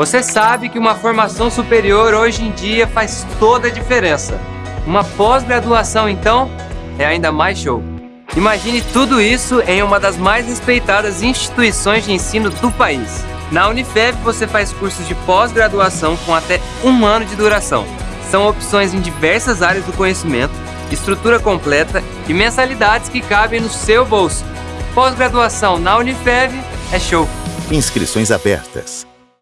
Você sabe que uma formação superior hoje em dia faz toda a diferença. Uma pós-graduação, então, é ainda mais show. Imagine tudo isso em uma das mais respeitadas instituições de ensino do país. Na Unifeb você faz cursos de pós-graduação com até um ano de duração. São opções em diversas áreas do conhecimento, estrutura completa e mensalidades que cabem no seu bolso. Pós-graduação na Unifeb é show. Inscrições abertas.